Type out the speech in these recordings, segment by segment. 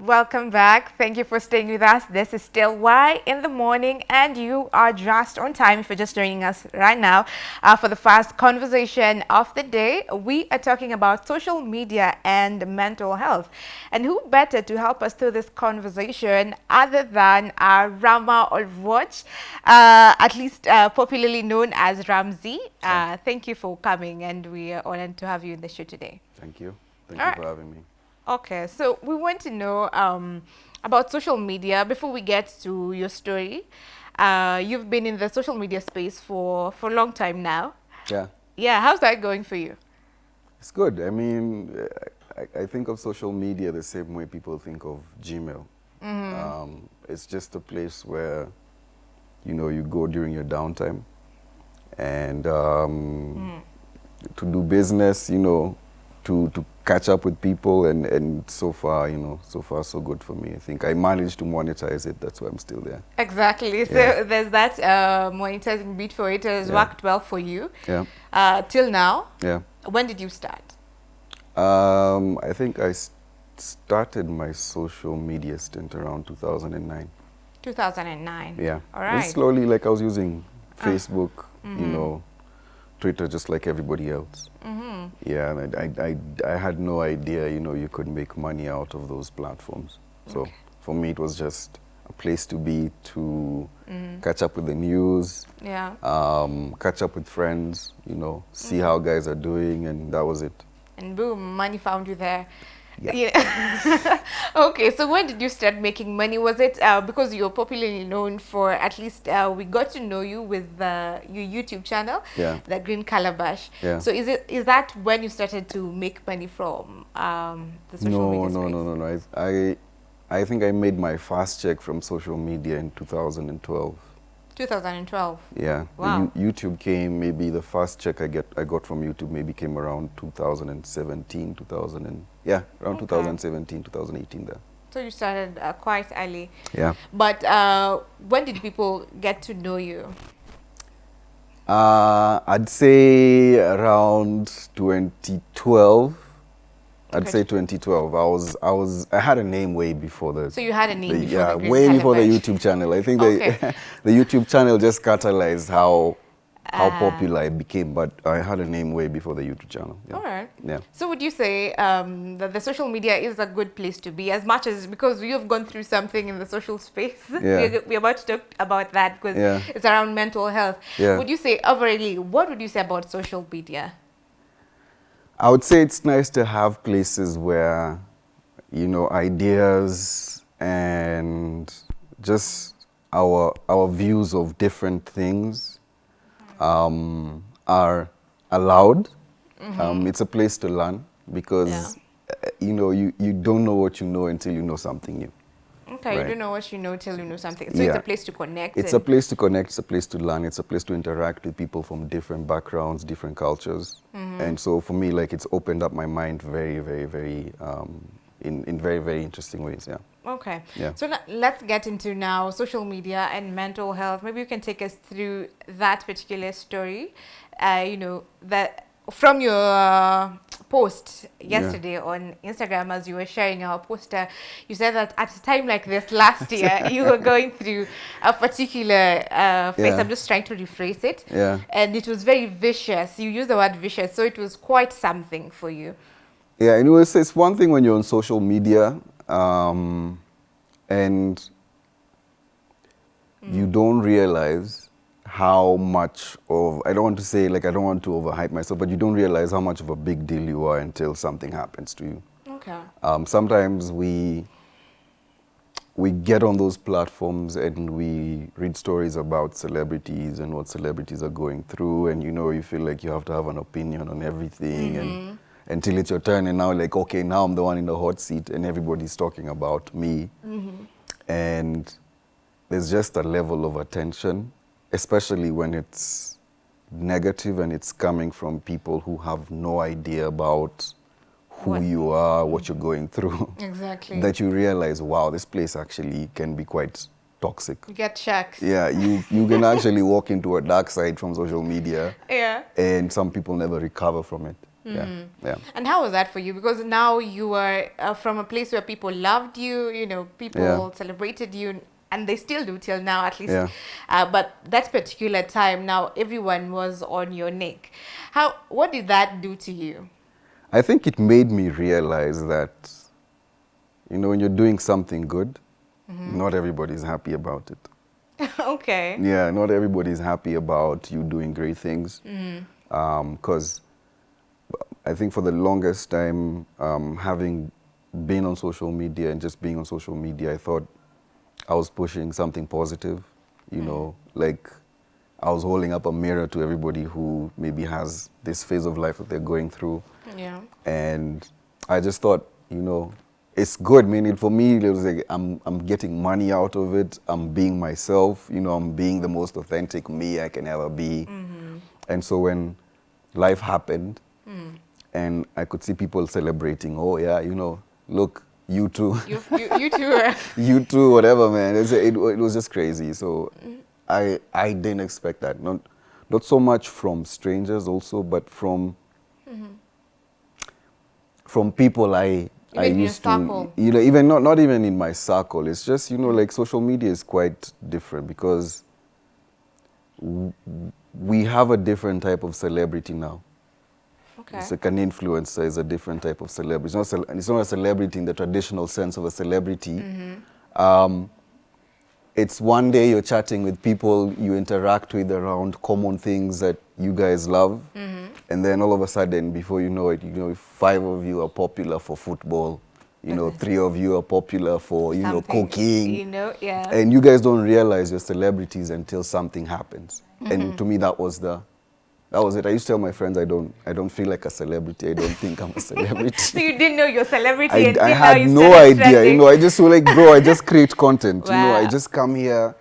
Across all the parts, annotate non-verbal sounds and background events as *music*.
Welcome back. Thank you for staying with us. This is still Why in the morning, and you are just on time if you're just joining us right now uh, for the first conversation of the day. We are talking about social media and mental health. And who better to help us through this conversation other than uh, Rama Olvoch, uh, at least uh, popularly known as Ramsey. Uh, thank you for coming, and we are honored to have you in the show today. Thank you. Thank All you right. for having me. Okay, so we want to know um, about social media before we get to your story. Uh, you've been in the social media space for, for a long time now. Yeah, Yeah, how's that going for you? it's good. I mean, I, I think of social media the same way people think of Gmail. Um, it's just a place where, you know, you go during your downtime and um, to do business, you know, to, to catch up with people and, and so far, you know, so far so good for me. I think I managed to monetize it. That's why I'm still there. Exactly. So there's that uh, monetizing bit for it. It has Yeah. worked well for you Yeah, uh, till now. yeah. When did you start? Um, I think I started my social media stint around 2009. 2009. Yeah. All And slowly, like I was using Ah. Facebook, you Mhm. know, Twitter, just like everybody else. hmm Yeah, and I, I, I, I had no idea, you know, you could make money out of those platforms. So Okay. for me, it was just a place to be to Mhm. catch up with the news, Yeah. um, catch up with friends, you know, see how guys are doing, and that was it. And boom, money found you there. Yeah. Yeah. *laughs* okay, so when did you start making money? Was it uh, because you're popularly known for, at least uh, we got to know you with uh, your YouTube channel, Yeah. the Green Calabash. Yeah. So is it is that when you started to make money from um, the social no, media no, space? no, no, no. I, I, I think I made my first check from social media in 2012. 2012. Yeah. Wow. You- YouTube came, maybe the first check I get I got from YouTube maybe came around 2017, 2000 and, yeah, around Okay. 2017, 2018 there. So you started uh, quite early. Yeah. But uh, when did people get to know you? Uh, I'd say around 2012. I'd Okay. say 2012. I was, I was, I had a name way before the. So you had a name the- before yeah, the way before the YouTube channel. I think Okay. the *laughs* the YouTube channel just catalyzed how how Ah. popular it became. But I had a name way before the YouTube channel. Yeah. All right. Yeah. So would you say um, that the social media is a good place to be as much as because you've gone through something in the social space? *laughs* Yeah. we're, we're about to talk about that because Yeah. it's around mental health. Yeah. Would you say overall, what would you say about social media? I would say it's nice to have places where, you know, ideas and just our our views of different things um, are allowed. Um, it's a place to learn because, Yeah. uh, you know, you, you don't know what you know until you know something new. Okay, you don't know what you know till you know something. So it's a place to connect. It's a place to connect, it's a place to learn, it's a place to interact with people from different backgrounds, different cultures. And so for me, like, it's opened up my mind very, very, very, um, in, in very, very interesting ways, yeah. Okay. Yeah. So let's get into now social media and mental health. Maybe you can take us through that particular story. Uh, you know that from your uh, post yesterday on Instagram as you were sharing our poster, you said that at a time like this last *laughs* year you were going through a particular uh, phase. Yeah. I'm just trying to rephrase it. Yeah. And it was very vicious. You used the word vicious, so it was quite something for you. Yeah, and it was, it's one thing when you're on social media um, and you don't realize how much of, I don't want to say, like, I don't want to overhype myself, but you don't realize how much of a big deal you are until something happens to you. Okay. Um, sometimes we we get on those platforms and we read stories about celebrities and what celebrities are going through, and you know you feel like you have to have an opinion on everything, and until it's your turn, and now like okay, now I'm the one in the hot seat, and everybody's talking about me, mm-hmm. and there's just a level of attention, especially when it's negative and it's coming from people who have no idea about who What- you are, what you're going through, Exactly. *laughs* that you realize, wow, this place actually can be quite toxic. you get checks. Yeah, you, you can *laughs* actually walk into a dark side from social media Yeah. and some people never recover from it. Yeah, yeah. And how was that for you? Because now you are uh, from a place where people loved you, you know, people Yeah. celebrated you, and they still do till now, at least. Yeah. Uh, but that particular time, now everyone was on your neck. How? What did that do to you? I think it made me realize that, you know, when you're doing something good, not everybody's happy about it. *laughs* okay. Yeah, not everybody's happy about you doing great things. Because I think for the longest time, um, having been on social media and just being on social media, I thought I was pushing something positive. You know, hmm. like I was holding up a mirror to everybody who maybe has this phase of life that they're going through. Yeah. And I just thought, you know, it's good. I Meaning for me, it was like I'm, I'm getting money out of it. I'm being myself. You know, I'm being the most authentic me I can ever be. Mm-hmm. And so when life happened, hmm. And I could see people celebrating, oh yeah, you know, look, you too, You, you, you two *laughs* you too, whatever, man. It's, it, it was just crazy. So mm-hmm. I, I didn't expect that. Not, not so much from strangers also, but from, mm-hmm. from people I, I Even in used to, you know, even not, not even in my circle. It's just, you know, like social media is quite different because w- we have a different type of celebrity now. Okay. It's like an influencer is a different type of celebrity. It's not, it's not a celebrity in the traditional sense of a celebrity. Um, it's one day you're chatting with people you interact with around common things that you guys love, and then all of a sudden, before you know it, you know five of you are popular for football. You know, three of you are popular for you know cooking. You know, yeah. And you guys don't realize you're celebrities until something happens. Mm-hmm. And to me, that was the, that was it. I used to tell my friends, I don't, I don't feel like a celebrity. I don't think I'm a celebrity. *laughs* so you didn't know your celebrity I, I had no idea. You know, I just feel like, bro, I just create content. You know, I just come here.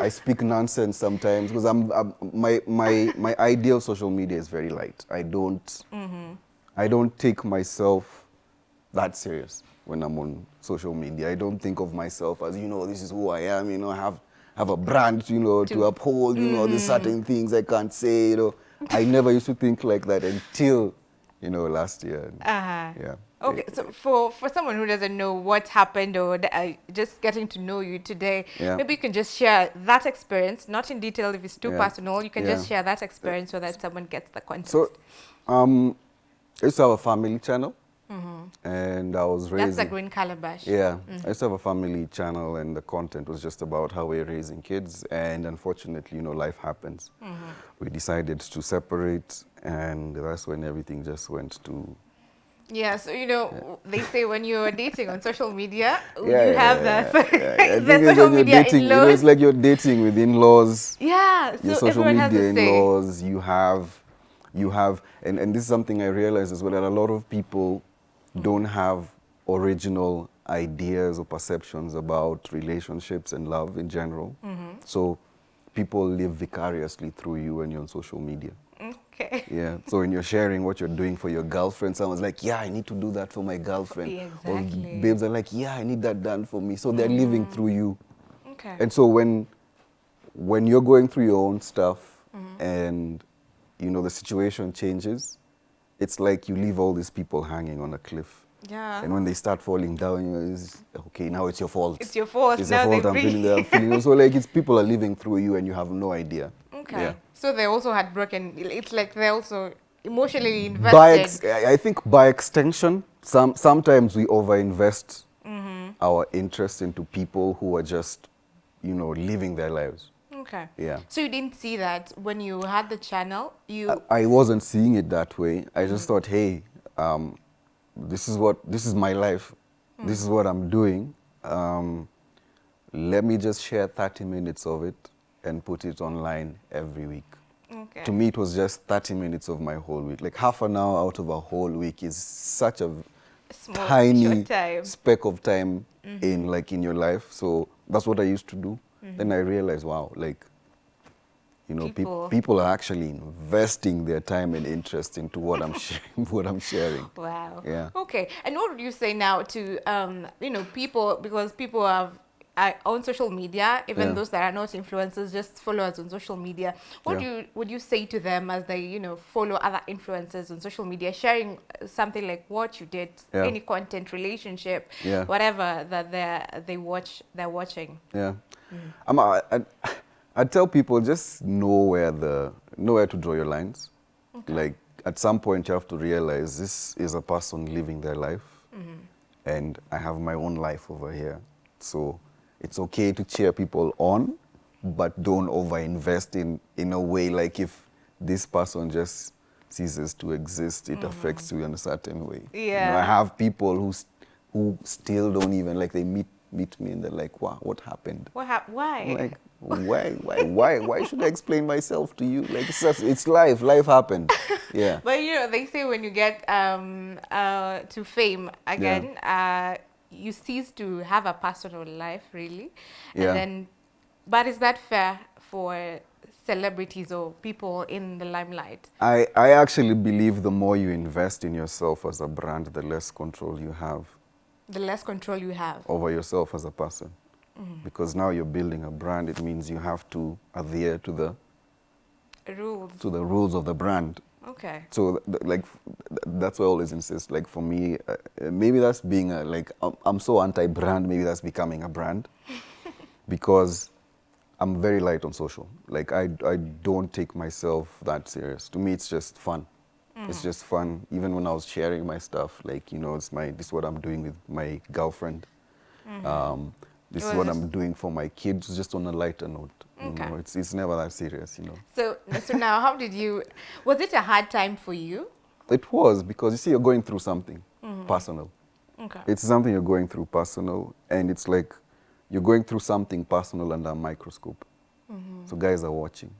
I speak nonsense sometimes because I'm, I'm my my my ideal social media is very light. I don't Mm-hmm. I don't take myself that serious when I'm on social media. I don't think of myself as you know this is who I am. You know, I have have a brand. You know, to, To- uphold. You know, Mm-hmm. there's certain things I can't say. You know, *laughs* I never used to think like that until you know last year. Uh-huh. Yeah. Okay, so for, for someone who doesn't know what happened or uh, just getting to know you today, Yeah. maybe you can just share that experience, not in detail if it's too Yeah. personal. You can just share that experience so that someone gets the context. So, um, I used to have family channel, and I was raising. That's the green calabash. Yeah, I used to have a family channel, and the content was just about how we're raising kids. And unfortunately, you know, life happens. Mm-hmm. We decided to separate, and that's when everything just went to. Yeah, so you know, they say when you're dating on social media, Yeah, *laughs* you yeah, have yeah, the, yeah, yeah. *laughs* The it's social like you're media dating, you know, it's like you're dating with in-laws. yeah, your social media in-laws, you have, you have, and, and this is something I realized as well, that a lot of people don't have original ideas or perceptions about relationships and love in general. Mm-hmm. So people live vicariously through you when you're on social media. Okay. Yeah. So when you're sharing what you're doing for your girlfriend, someone's like, "Yeah, I need to do that for my girlfriend." Yeah, Or exactly. babes are like, "Yeah, I need that done for me." So they're living through you. Okay. And so when when you're going through your own stuff Mm-hmm. and you know the situation changes, it's like you leave all these people hanging on a cliff. yeah. And when they start falling down, it's, okay, now it's your fault. It's your fault. It's now your fault. they I'm feeling that. I'm feeling. So like, it's people are living through you, and you have no idea. Okay. Yeah. So they also had broken. It's like they also emotionally invested. By ex- I I think by extension, some sometimes we overinvest Mm-hmm. our interest into people who are just, you know, living their lives. Okay. Yeah. So you didn't see that when you had the channel. You I, I wasn't seeing it that way. I just thought, hey, um, this is what this is my life. This is what I'm doing. Um, let me just share 30 minutes of it and put it online every week. okay. To me, it was just 30 minutes of my whole week. Like half an hour out of a whole week is such a Small, tiny time. speck of time in like in your life. So that's what I used to do. Then I realized, wow, like you know, People. peop people are actually investing their time and interest into what I'm *laughs* sharing. What I'm sharing. Wow. Yeah. Okay. And what would you say now to um, you know people because people have uh, on social media, even Yeah. those that are not influencers, just followers on social media. What Yeah. do you would you say to them as they you know follow other influencers on social media, sharing uh, something like what you did, Yeah. any content, relationship, Yeah. whatever that they they watch they're watching. Yeah. Mm. I'm, I, I, I tell people just know where the know where to draw your lines. Like at some point you have to realize this is a person living their life, mm-hmm. and I have my own life over here. So it's okay to cheer people on, but don't overinvest in in a way like if this person just ceases to exist, it mm-hmm. affects you in a certain way. You know, I have people who who still don't even like they meet meet me and they're like, wow, what happened? What hap- why? I'm like, why, why, why, why should I explain myself to you? Like, it's just, it's life. Life happened. *laughs* Yeah. But you know, they say when you get um, uh, to fame again, uh, you cease to have a personal life, really. And Yeah. then, but is that fair for celebrities or people in the limelight? I, I actually believe the more you invest in yourself as a brand, the less control you have The less control you have. over yourself as a person. Because now you're building a brand, it means you have to adhere to the Rules. to the rules of the brand. Okay. So, like, th- that's why I always insist. Like, for me, uh, uh, maybe that's being a, like, I'm, I'm so anti-brand. Maybe that's becoming a brand, *laughs* because I'm very light on social. Like, I, I don't take myself that serious. To me, it's just fun. It's mm. just fun. Even when I was sharing my stuff, like, you know, it's my, this is what I'm doing with my girlfriend. Mm-hmm. Um, this is what I'm doing for my kids, just on a lighter note. You know, it's, it's never that serious, you know. So, so now, how did you? Was it a hard time for you? It was because you see, you're going through something mm-hmm. personal. Okay. It's something you're going through personal, and it's like you're going through something personal under a microscope. Mm-hmm. So guys are watching.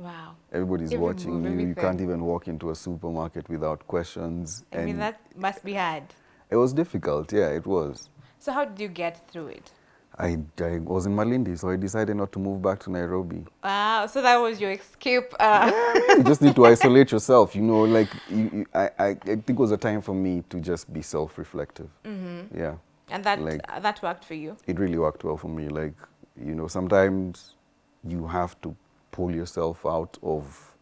Wow. Everybody's Every watching move, you. You can't even walk into a supermarket without questions. I mean, that must be hard. it was difficult. Yeah, it was. So, how did you get through it? I, I was in Malindi, so I decided not to move back to Nairobi. Wow. So that was your escape. Uh, *laughs* you just need to isolate yourself. You know, like you, you, I, I, I think it was a time for me to just be self-reflective. Mm -hmm. Yeah. and that Like- uh, that worked for you. it really worked well for me. Like, you know, sometimes you have to pull yourself out of,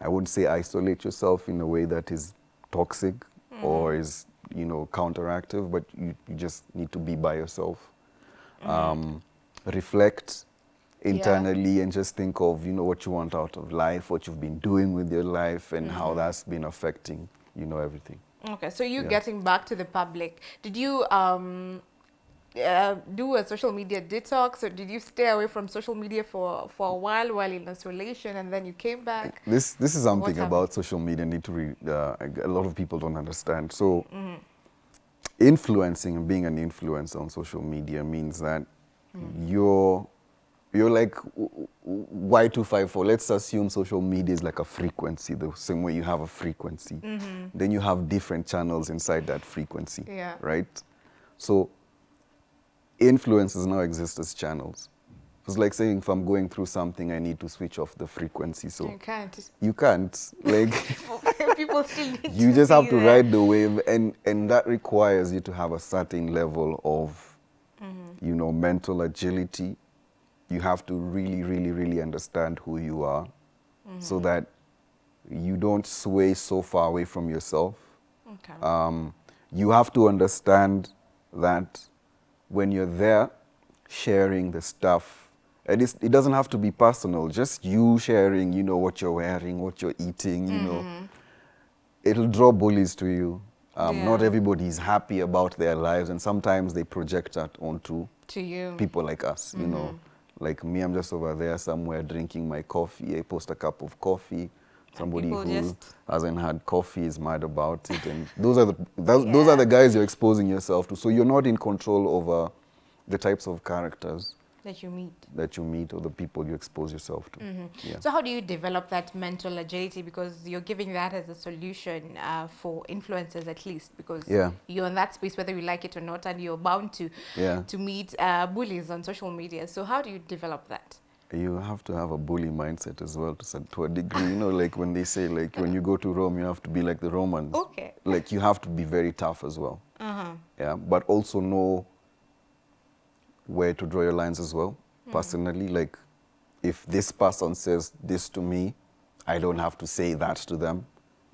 I wouldn't say isolate yourself in a way that is toxic or is, you know, counteractive, but you, you just need to be by yourself. Um, reflect internally and just think of, you know, what you want out of life, what you've been doing with your life and how that's been affecting, you know, everything. Okay, so you Yeah. getting back to the public, did you um, uh, do a social media detox or did you stay away from social media for, for a while while in isolation and then you came back? This this is something about social media need to re, uh, a lot of people don't understand. So influencing and being an influencer on social media means that you're you're like Y two five four. Let's assume social media is like a frequency, the same way you have a frequency. Then you have different channels inside that frequency. Yeah. Right. So influencers now exist as channels. It's like saying if I'm going through something, I need to switch off the frequency. So You can't. you can't. Like *laughs* People still need *laughs* you just have to that. ride the wave, and and that requires you to have a certain level of, Mm-hmm. you know, mental agility. You have to really, really, really understand who you are, so Mm-hmm. that you don't sway so far away from yourself. Okay. Um, you have to understand that when you're there sharing the stuff, and it's, it doesn't have to be personal, just you sharing, you know, what you're wearing, what you're eating, you know, it'll draw bullies to you. Um, Not Yeah. everybody is happy about their lives, and sometimes they project that onto to you. people like us, you know. Like me, I'm just over there somewhere drinking my coffee. I post a cup of coffee. Somebody who hasn't had coffee is mad about it, and those are the those, those are the guys you're exposing yourself to. So you're not in control over the types of characters that you meet. that you meet or the people you expose yourself to. Yeah. So how do you develop that mental agility? Because you're giving that as a solution uh, for influencers at least, because Yeah. you're in that space whether you like it or not, and you're bound to Yeah. to meet uh, bullies on social media. So how do you develop that? You have to have a bully mindset as well to, to a degree. You know, like when they say, like when you go to Rome, you have to be like the Romans. Okay. Like you have to be very tough as well. Uh-huh. Yeah, but also know where to draw your lines as well. Personally, like if this person says this to me, I don't have to say that to them.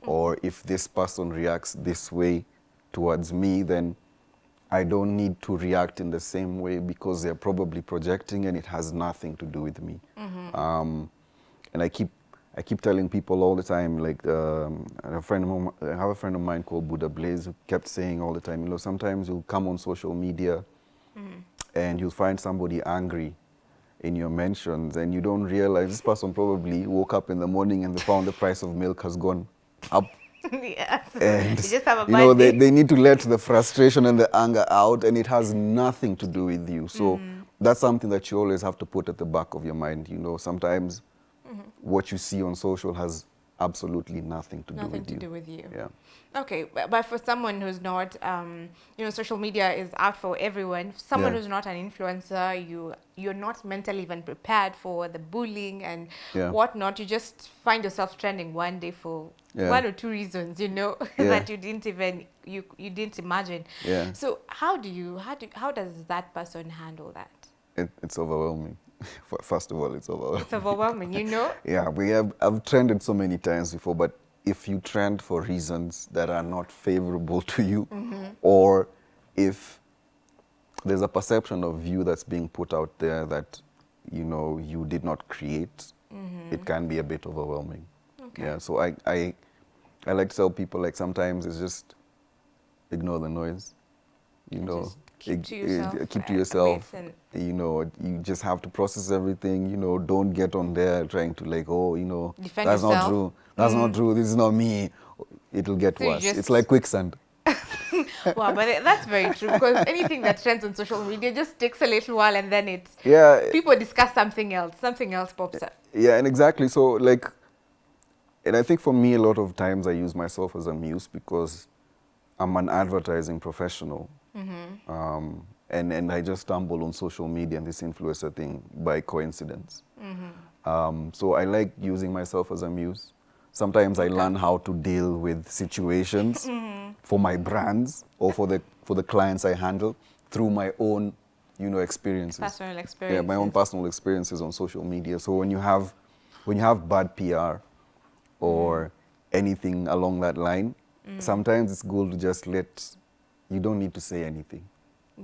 Or if this person reacts this way towards me, then I don't need to react in the same way because they're probably projecting and it has nothing to do with me. Um, and I keep I keep telling people all the time, like um, a friend of mine, I have a friend of mine called Buddha Blaze who kept saying all the time, you know, sometimes you'll come on social media and you'll find somebody angry in your mentions and you don't realize this person probably woke up in the morning and they found the price of milk has gone up *laughs* yes. and you just have a you know they, they need to let the frustration and the anger out and it has nothing to do with you so Mm. that's something that you always have to put at the back of your mind you know sometimes Mm-hmm. what you see on social has absolutely nothing to do Nothing with to you do with you. yeah Okay, but, for someone who's not, um, you know, social media is out for everyone. Someone Yeah. who's not an influencer, you you're not mentally even prepared for the bullying and Yeah. whatnot. You just find yourself trending one day for Yeah. one or two reasons, you know, *laughs* that you didn't even you you didn't imagine. Yeah. So how do you how do how does that person handle that? it, it's overwhelming *laughs* first of all it's overwhelming It's overwhelming, you know. *laughs* Yeah, we have I've trended so many times before, but if you trend for reasons that are not favorable to you, mm-hmm. or if there's a perception of you that's being put out there that you know you did not create, mm-hmm. it can be a bit overwhelming. Okay. Yeah, so I, I I like to tell people like sometimes it's just ignore the noise. You know, Just keep to yourself keep to yourself. You know, you just have to process everything. You know, don't get on there trying to like, oh, you know, Defend that's yourself. Mm. not true. That's not true. This is not me. It'll get So worse. It's like quicksand. *laughs* wow, but that's very true because anything that trends on social media just takes a little while and then it's Yeah, people discuss something else, something else pops up. Yeah, and exactly. So, like, and I think for me, a lot of times I use myself as a muse because I'm an advertising professional. Mm-hmm. Um, and, and I just stumbled on social media and this influencer thing by coincidence. Mm-hmm. Um, so I like using myself as a muse. Sometimes I learn how to deal with situations *laughs* mm-hmm. for my brands or for the, for the clients I handle through my own, you know, experiences. Personal experience. Yeah, my own personal experiences on social media. So when you have when you have bad PR or anything along that line, mm. sometimes it's good to just let you don't need to say anything.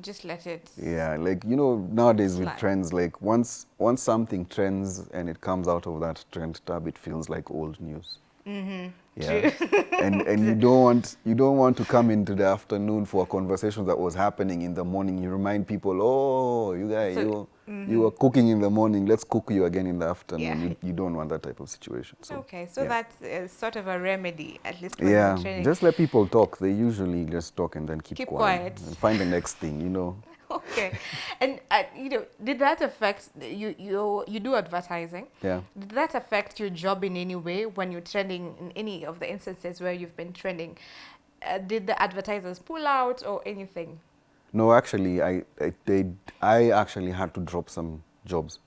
Just let it. Yeah, like you know nowadays with trends, like once once something trends and it comes out of that trend tab, it feels like old news. Mm-hmm. Yeah, *laughs* and and you *laughs* don't want you don't want to come into the afternoon for a conversation that was happening in the morning. You remind people, oh, you guys, So- you you were cooking in the morning. Let's cook you again in the afternoon. Yeah. You, you don't want that type of situation. So, okay, so yeah. that's uh, sort of a remedy, at least when Yeah, just let people talk. They usually just talk and then keep, Keep quiet, quiet. and find the next thing. You know. *laughs* okay, and uh, you know, did that affect you? You you do advertising. Yeah. Did that affect your job in any way when you're trending in any of the instances where you've been trending? Uh, did the advertisers pull out or anything? No, actually, I, I, they, I actually had to drop some jobs.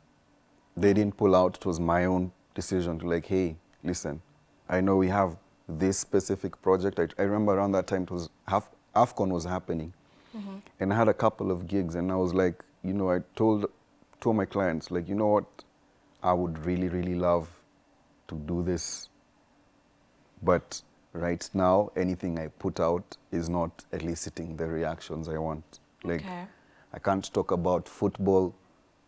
They didn't pull out. It was my own decision to like, hey, listen, I know we have this specific project. I, I remember around that time it was half, AFCON was happening, mm-hmm. and I had a couple of gigs, and I was like, you know, I told, told my clients like, you know what, I would really, really love to do this but right now anything i put out is not eliciting the reactions i want like Okay. i can't talk about football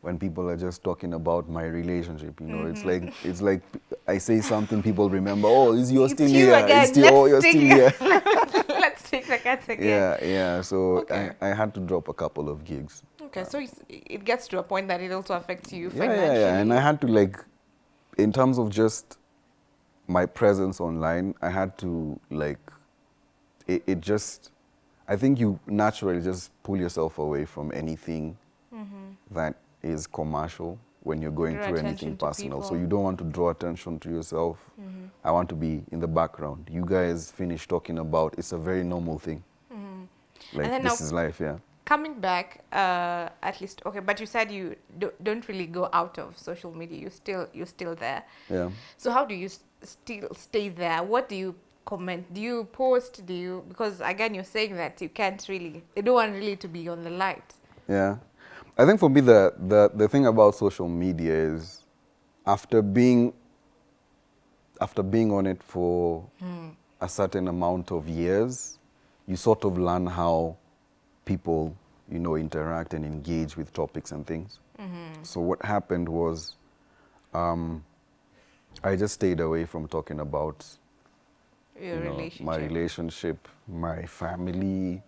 when people are just talking about my relationship you know it's Mm-hmm. like it's like i say something people remember oh is you're still here again. it's still, oh you're still here *laughs* Let's take the cats again. yeah yeah so Okay. I, I had to drop a couple of gigs Okay, so it gets to a point that it also affects you financially. yeah, yeah, yeah. And I had to like, in terms of just my presence online, I had to like, it, it just, I think you naturally just pull yourself away from anything that is commercial when you're going Draw through anything personal. So you don't want to draw attention to yourself. I want to be in the background. You guys finish talking about it's a very normal thing. Like this now- is life, yeah. Coming back, uh, at least okay, but you said you do, don't really go out of social media. You still you're still there. Yeah. So how do you still stay there? What do you comment? Do you post? Do you because again you're saying that you can't really. You don't want really to be on the light. Yeah. I think for me, the, the, the thing about social media is after being, after being on it for a certain amount of years, you sort of learn how people, you know, interact and engage with topics and things. So what happened was um, I just stayed away from talking about Your you know, relationship. my relationship, my family,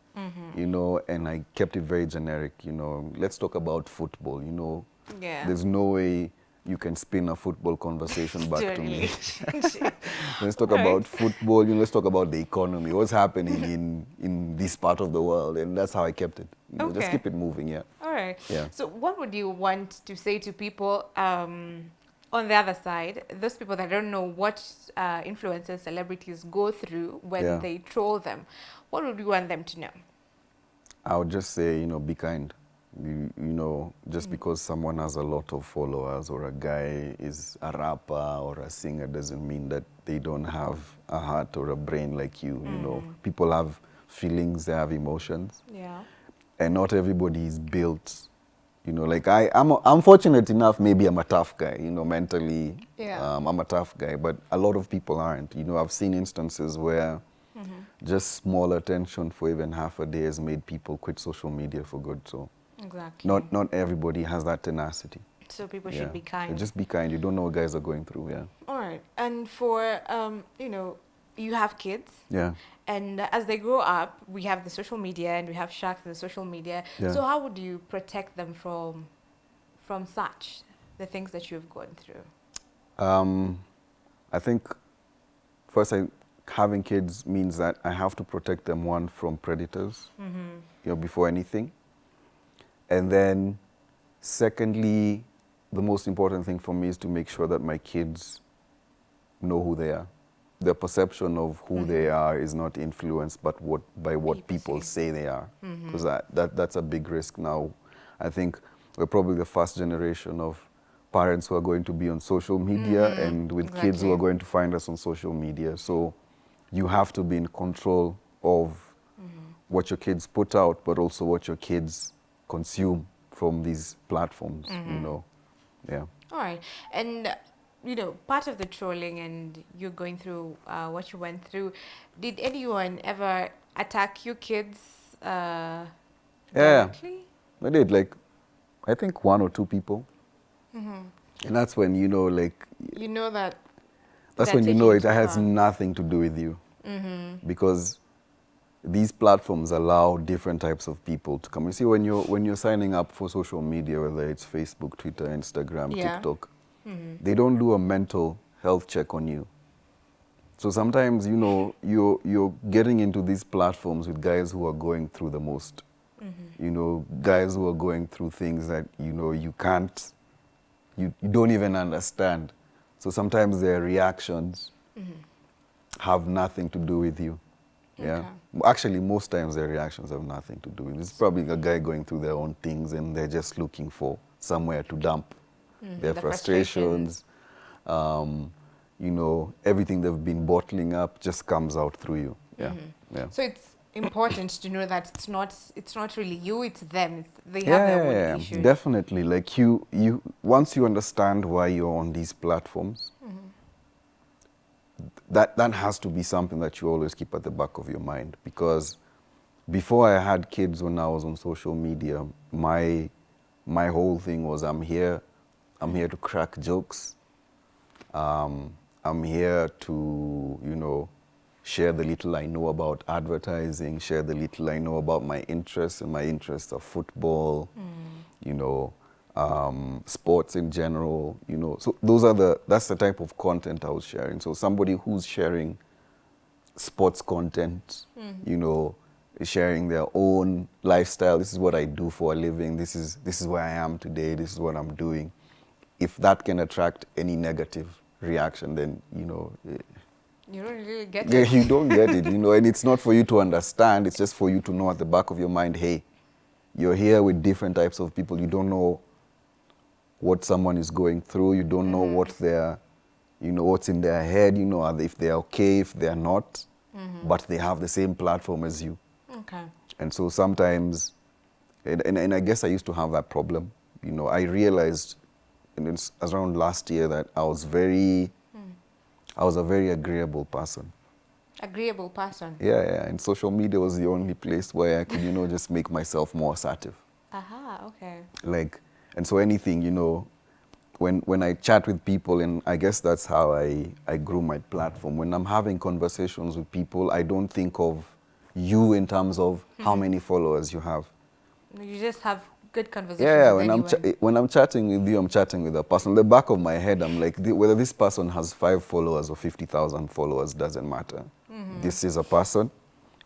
you know, and I kept it very generic, you know. Let's talk about football, you know. Yeah. There's no way you can spin a football conversation back To me. *laughs* let's talk Right. about football, you know, let's talk about the economy, what's happening in, in this part of the world, and that's how I kept it. You know, Just keep it moving, yeah. All right. Yeah. So, what would you want to say to people um, on the other side, those people that don't know what uh, influencers, celebrities go through when Yeah. they troll them? What would you want them to know? I would just say, you know, be kind. You, you know, just Mm. because someone has a lot of followers or a guy is a rapper or a singer doesn't mean that they don't have a heart or a brain like you. You know, Mm. people have feelings, they have emotions, Yeah. and not everybody is built. You know, like I, I'm, I'm fortunate enough. Maybe I'm a tough guy. You know, mentally, Yeah. um, I'm a tough guy. But a lot of people aren't. You know, I've seen instances where Mm-hmm. just small attention for even half a day has made people quit social media for good. So Exactly. not not everybody has that tenacity. so people Yeah. should be kind. Just be kind. You don't know what guys are going through. Yeah. All right. And for um, you know, you have kids. Yeah. And as they grow up, we have the social media and we have sharks in the social media. Yeah. So how would you protect them from from such the things that you've gone through? Um, I think first, I, having kids means that I have to protect them one from predators. Mm-hmm. You know, before anything, and then secondly, the most important thing for me is to make sure that my kids know who they are. Their perception of who mm-hmm. they are is not influenced but what, by what People people say. they are. Mm-hmm. Because that, that, that's a big risk now. I think we're probably the first generation of parents who are going to be on social media mm-hmm. and with kids who are going to find us on social media. So you have to be in control of what your kids put out, but also what your kids consume from these platforms, you know. Yeah. All right. And, uh, you know, part of the trolling and you're going through uh, what you went through, did anyone ever attack your kids uh, Yeah. I did like, I think one or two people. And that's when you know, like, You know that. that's when you know it taking has nothing to do with you. Because these platforms allow different types of people to come. You see, when you're, when you're signing up for social media, whether it's Facebook, Twitter, Instagram, Yeah. TikTok, mm-hmm. they don't do a mental health check on you. So sometimes, you know, you're, you're getting into these platforms with guys who are going through the most. Mm-hmm. You know, guys who are going through things that, you know, you can't, you, you don't even understand. So sometimes their reactions mm-hmm. have nothing to do with you. Yeah. Okay. Actually, most times their reactions have nothing to do with it. It's probably a guy going through their own things and they're just looking for somewhere to dump their the frustrations. Um, you know, everything they've been bottling up just comes out through you. Yeah. Yeah. So it's important to know that it's not it's not really you, it's them. They have their own yeah, issues. definitely. Like you, you once you understand why you're on these platforms, that that has to be something that you always keep at the back of your mind. Because before I had kids, when I was on social media, my my whole thing was I'm here, I'm here to crack jokes. Um, I'm here to, you know, share the little I know about advertising, share the little I know about my interests, and my interests are football, you know, um, sports in general, you know. So those are the, that's the type of content I was sharing. So somebody who's sharing sports content, you know, sharing their own lifestyle. This is what I do for a living. This is this is where I am today. This is what I'm doing. If that can attract any negative reaction, then you know, eh, You don't really get yeah, it. you don't get it. You *laughs* know, and it's not for you to understand. It's just for you to know at the back of your mind, hey, you're here with different types of people. You don't know what someone is going through. You don't know mm-hmm. what they're, you know, what's in their head. You know, if they're okay, if they're not, mm-hmm. but they have the same platform as you. Okay. And so sometimes And, and, and I guess I used to have that problem. You know, I realized and it's around last year that I was very, hmm. I was a very agreeable person. Agreeable person. Yeah, yeah. And social media was the only place where I could, you know, just make myself more assertive. Aha, okay. Like, and so anything, you know, when, when I chat with people, and I guess that's how I, I grew my platform. When I'm having conversations with people, I don't think of you in terms of how mm-hmm. many followers you have. You just have good conversations. Yeah, when I'm, when I'm chatting with you, I'm chatting with a person. In The back of my head, I'm like, "Th- whether this person has five followers or 50,000 followers doesn't matter. Mm-hmm. This is a person.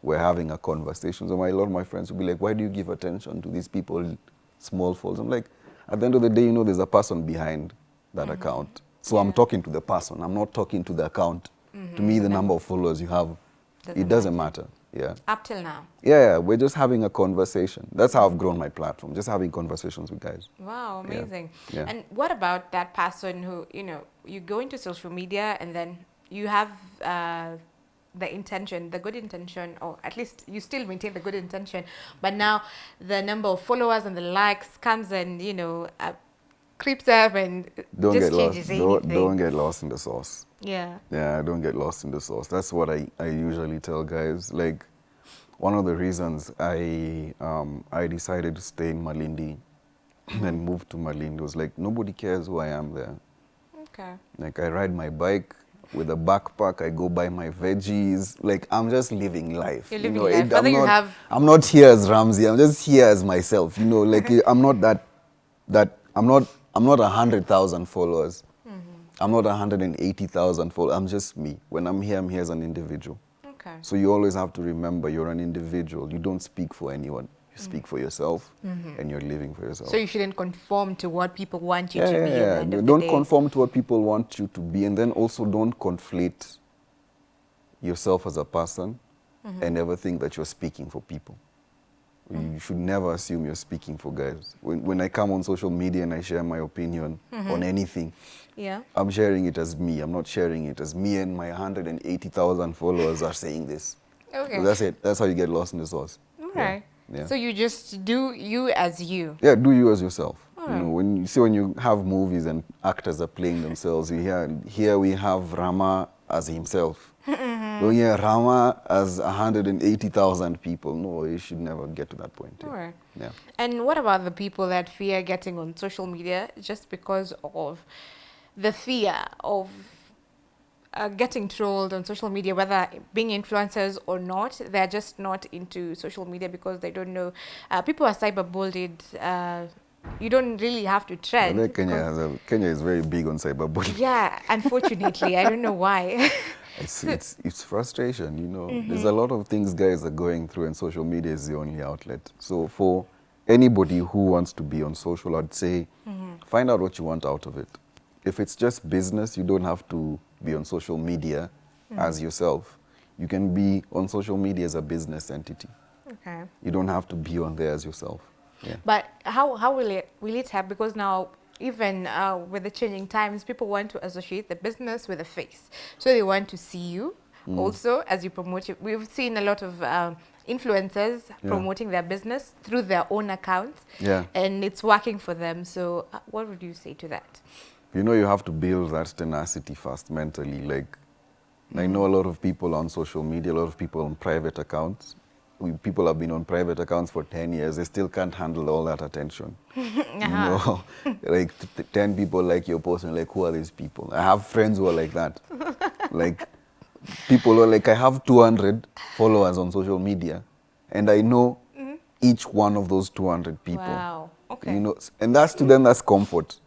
We're having a conversation. So my, a lot of my friends will be like, why do you give attention to these people, small followers? I'm like, at the end of the day, you know, there's a person behind that account. So I'm talking to the person. I'm not talking to the account. To me, the number of followers you have, Doesn't it doesn't matter. Yeah. Up till now. Yeah, yeah, we're just having a conversation. That's how I've grown my platform, just having conversations with guys. Wow, Yeah. amazing. Yeah. And what about that person who, you know, you go into social media and then you have uh, the intention, the good intention, or at least you still maintain the good intention, but now the number of followers and the likes comes and, you know, uh, creeps up and Don't just get lost. changes Don't, anything. don't get lost in the sauce. yeah. Yeah, don't get lost in the sauce. That's what I, I usually tell guys. Like, one of the reasons I um, I decided to stay in Malindi and move to Malindi was like nobody cares who I am there. Okay. Like I ride my bike with a backpack. I go buy my veggies. Like I'm just living life. You're you living know, life. I'm Whether you not, have- I'm not here as Ramsey. I'm just here as myself. You know, like *laughs* I'm not that. That I'm not. I'm not a hundred thousand followers. Mm-hmm. I'm not a hundred and eighty thousand followers. I'm just me. When I'm here, I'm here as an individual. Okay. So you always have to remember you're an individual. You don't speak for anyone. You speak for yourself, and you're living for yourself. Mm-hmm. So you shouldn't conform to what people want you Yeah, to be. yeah, yeah. Don't conform to what people want you to be, and then also don't conflate yourself as a person Mm-hmm. and never think that you're speaking for people. Mm. You should never assume you're speaking for guys. When, when I come on social media and I share my opinion Mm-hmm. on anything, Yeah. I'm sharing it as me. I'm not sharing it as me and my 180,000 followers are saying this. Okay. So that's it. That's how you get lost in the sauce. All Yeah. Yeah. So you just do you as you. Yeah, do you as yourself. You know, when you see when you have movies and actors are playing themselves, you hear here we have Rama as himself. *laughs* Mm-hmm. Oh yeah, Rama as 180,000 people. No, you should never get to that point. All right. Yeah. And what about the people that fear getting on social media just because of the fear of uh, getting trolled on social media, whether being influencers or not? They're just not into social media because they don't know. Uh, people are cyberbullied. Uh, you don't really have to tread. Kenya, has a, Kenya is very big on cyberbullying. yeah, unfortunately, I don't know why. *laughs* It's, *laughs* it's, it's frustration, you know. There's a lot of things guys are going through, and social media is the only outlet. So, for anybody who wants to be on social, I'd say find out what you want out of it. If it's just business, you don't have to be on social media as yourself. You can be on social media as a business entity. okay. You don't have to be on there as yourself. Yeah. But how, how will it will it help? Because now even uh, with the changing times, people want to associate the business with the face. So they want to see you Mm. also as you promote it. We've seen a lot of um, influencers Yeah. promoting their business through their own accounts, Yeah. and it's working for them. So uh, what would you say to that? You know, you have to build that tenacity first mentally. Like, I mm. know a lot of people on social media, a lot of people on private accounts. We, people have been on private accounts for 10 years. They still can't handle all that attention. *laughs* You know, *laughs* like t- t- 10 people like your post and like, who are these people? I have friends who are like that. *laughs* like, people who are like, I have 200 followers on social media, and I know mm-hmm. each one of those 200 people. Wow. Okay. You know, and that's to them, that's comfort.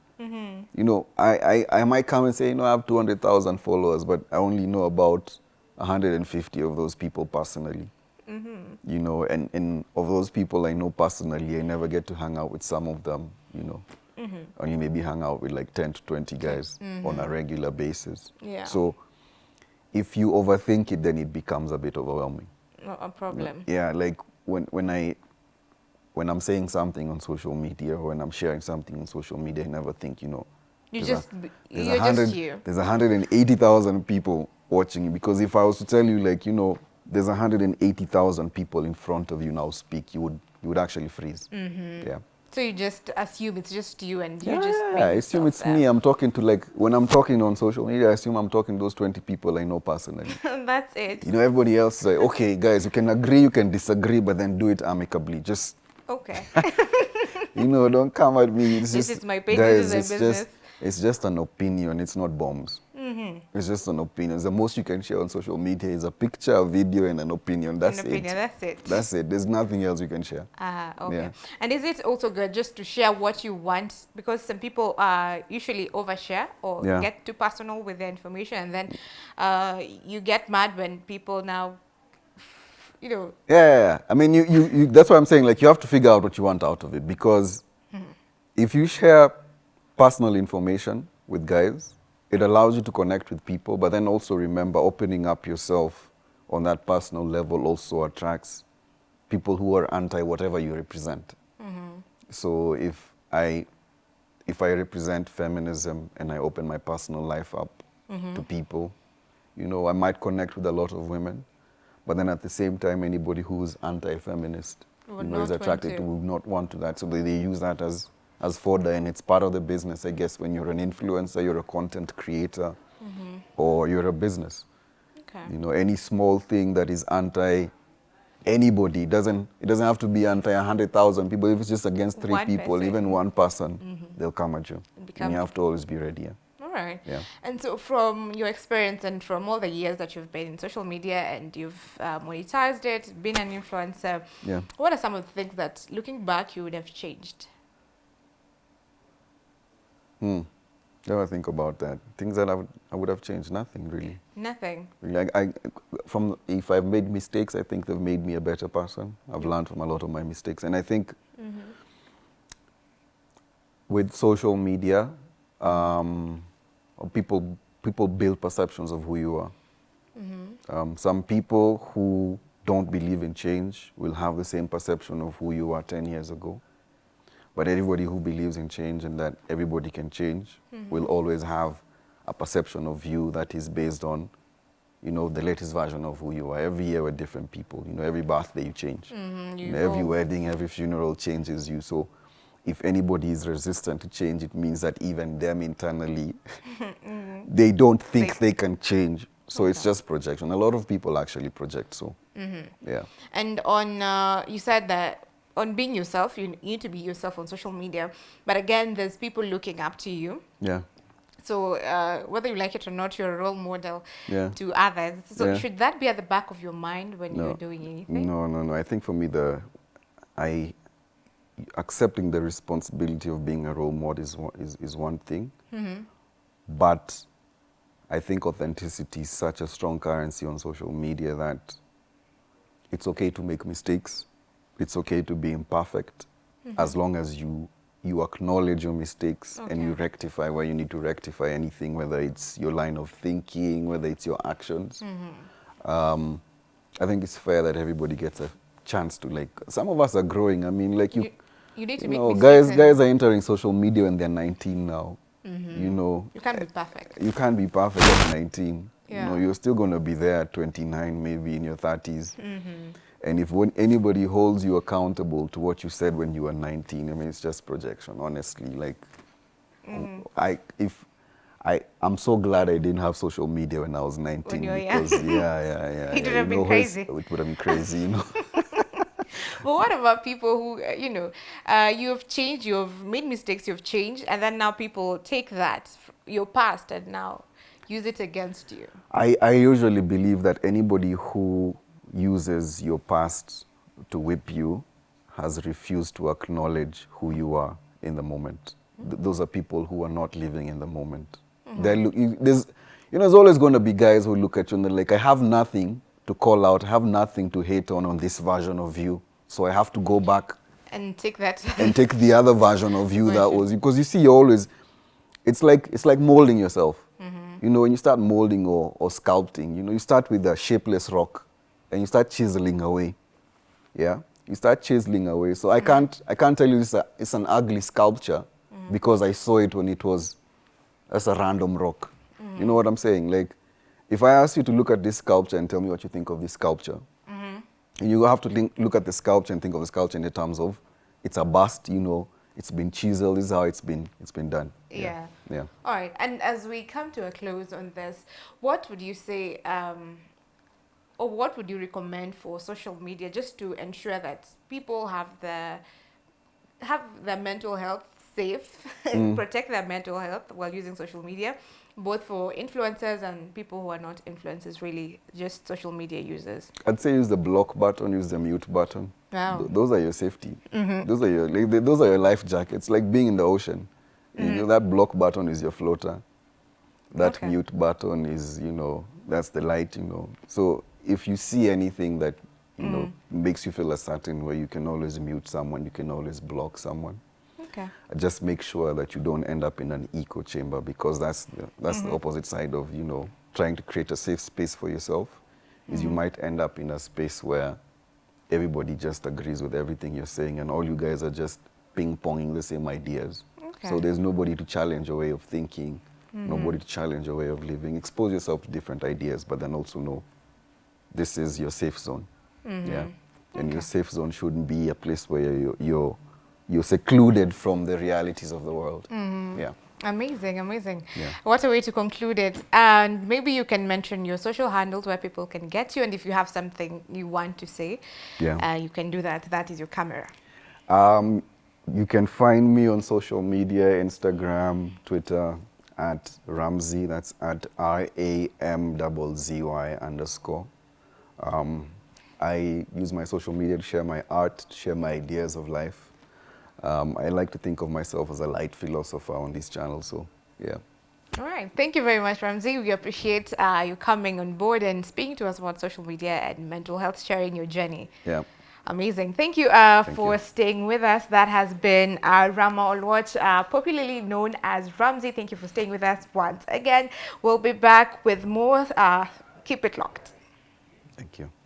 You know, I, I, I might come and say, you know, I have 200,000 followers, but I only know about 150 of those people personally. Mm-hmm. You know, and, and of those people I know personally, I never get to hang out with some of them, you know. Mm-hmm. Only maybe hang out with like 10 to 20 guys on a mm-hmm. regular basis. Yeah. So if you overthink it, then it becomes a bit overwhelming. Not a problem. Yeah, like when when I when I'm saying something on social media or when I'm sharing something on social media, I never think, you know, You a- just there's you're hundred, just you. There's 180,000 people watching you because if I was to tell you, like, you know, there's 180,000 people in front of you now speak, you would you would actually freeze. Mm-hmm. Yeah. So you just assume it's just you and you Yeah, just yeah, I assume it's there. me. I'm talking to like when I'm talking on social media. I assume I'm talking to those 20 people I know personally. *laughs* That's it. you know, everybody else is like, okay, guys, you can agree, you can disagree, but then do it amicably. Just Okay. *laughs* you know, don't come at me. It's This just, is my page, guys, this is my business. just it's just an opinion. It's not bombs. It's just an opinion. The most you can share on social media is a picture, a video, and an opinion. That's An opinion, it. that's it. That's it. There's nothing else you can share. Ah, okay. Yeah. And is it also good just to share what you want? Because some people uh, usually overshare or Yeah. get too personal with their information, and then uh, you get mad when people now, you know, Yeah, yeah, yeah. I mean, you, you, you, that's what I'm saying. Like, you have to figure out what you want out of it because if you share personal information with guys, it allows you to connect with people, but then also remember opening up yourself on that personal level also attracts people who are anti whatever you represent. So if I if I represent feminism and I open my personal life up to people, you know, I might connect with a lot of women, but then at the same time, anybody who's anti-feminist, you know, is attracted to. to, would not want to that. So they, they use that as as fodder, and it's part of the business, I guess. When you're an influencer, you're a content creator, or you're a business. okay. You know, any small thing that is anti anybody doesn't it doesn't have to be anti a hundred thousand people. If it's just against three One people, person. even one person, they'll come at you. And become- you have to always be ready. Yeah. All right. Yeah. And so, from your experience and from all the years that you've been in social media and you've uh, monetized it, been an influencer, Yeah. what are some of the things that, looking back, you would have changed? Hmm. Never think about that. Things that I would I would have changed. Nothing really. Nothing. Like I, from if I've made mistakes, I think they've made me a better person. I've learned from a lot of my mistakes, and I think with social media, um, people people build perceptions of who you are. Um, some people who don't believe in change will have the same perception of who you are 10 years ago. But everybody who believes in change and that everybody can change will always have a perception of you that is based on, you know, the latest version of who you are. Every year we're different people. You know, every birthday you change. Mhm, you You know, every wedding, every funeral changes you. So if anybody is resistant to change, it means that even them internally, *laughs* *laughs* they don't think They- they can change. So it's just projection. A lot of people actually project. So yeah. And on, uh, you said that on being yourself, you need to be yourself on social media. But again, there's people looking up to you. Yeah. So uh, whether you like it or not, you're a role model Yeah. to others. So Yeah. should that be at the back of your mind when you're doing anything? No, no, no. I think for me, the I accepting the responsibility of being a role model is one, is, is one thing, Mm-hmm. but I think authenticity is such a strong currency on social media that it's okay to make mistakes. It's okay to be imperfect, as long as you you acknowledge your mistakes and you rectify where you need to rectify anything, whether it's your line of thinking, whether it's your actions. Um, I think it's fair that everybody gets a chance to like. Some of us are growing. I mean, like you, You, you need to you make know, guys, guys are entering social media when they're 19 now. You know, You can't be perfect. you can't be perfect at 19. Yeah. You know, you're still going to be there at 29, maybe in your 30s. Mm-hmm. And if anybody holds you accountable to what you said when you were 19, I mean, it's just projection, honestly. Like, Mm-hmm. I, if, I, I'm so glad I didn't have social media when I was 19. you were young. because, yeah, yeah, yeah. *laughs* It would have been crazy. It would have been crazy, you know. *laughs* But what about people who, uh, you know, uh, you have changed, you have made mistakes, you've changed, and then now people take that, your past, and now use it against you? I, I usually believe that anybody who uses your past to whip you has refused to acknowledge who you are in the moment. Th- those are people who are not living in the moment. Mm-hmm. Look, you, there's, you know, there's always going to be guys who look at you and they're like, I have nothing to call out, I have nothing to hate on on this version of you. So I have to go back And take that. and take the other version of you that was because you see you're always it's like it's like molding yourself mm-hmm. you know when you start molding or, or sculpting you know you start with a shapeless rock and you start chiseling away yeah you start chiseling away so i can't i can't tell you it's, a, it's an ugly sculpture because i saw it when it was as a random rock you know what i'm saying like if i ask you to look at this sculpture and tell me what you think of this sculpture you have to think, look at the sculpture and think of the sculpture in the terms of it's a bust, you know, it's been chiseled, this is how it's been, it's been done. Yeah. Yeah. yeah. All right. And as we come to a close on this, what would you say, um, or what would you recommend for social media just to ensure that people have the have their mental health safe, *laughs* Mm. protect their mental health while using social media, both for influencers and people who are not influencers, really just social media users. I'd say use the block button, use the mute button. Wow. Th- those are your safety. Those are your like, those are your life jackets. Like being in the ocean. You know, that block button is your floater. That Okay. mute button is, you know, that's the light, you know. So if you see anything that, you know, mm. makes you feel a certain way, you can always mute someone, you can always block someone. Okay. Uh, just make sure that you don't end up in an echo chamber because that's the, that's the mm-hmm. opposite side of, you know, trying to create a safe space for yourself. Is you mm-hmm. might end up in a space where everybody just agrees with everything you're saying and all you guys are just ping-ponging the same ideas. Okay. So there's nobody to challenge your way of thinking, nobody mm-hmm. to challenge your way of living. Expose yourself to different ideas, but then also know this is your safe zone. Yeah. And your safe zone shouldn't be a place where you're, you're, you're secluded from the realities of the world. Yeah. Amazing, amazing. Yeah. What a way to conclude it. And maybe you can mention your social handles where people can get you. And if you have something you want to say, Yeah. uh, you can do that. That is your camera. Um, you can find me on social media, Instagram, Twitter, at Ramzzy. That's at R-A-M-Z-Z-Y underscore. Um, I use my social media to share my art, to share my ideas of life. Um, I like to think of myself as a light philosopher on this channel, so yeah. All right. Thank you very much, Ramzzy. We appreciate uh, you coming on board and speaking to us about social media and mental health, sharing your journey. Yeah. Amazing. Thank you uh, Thank for you. staying with us. That has been uh, Rama Olwach, uh, popularly known as Ramzzy. Thank you for staying with us once again. We'll be back with more. Uh, keep it locked. Thank you.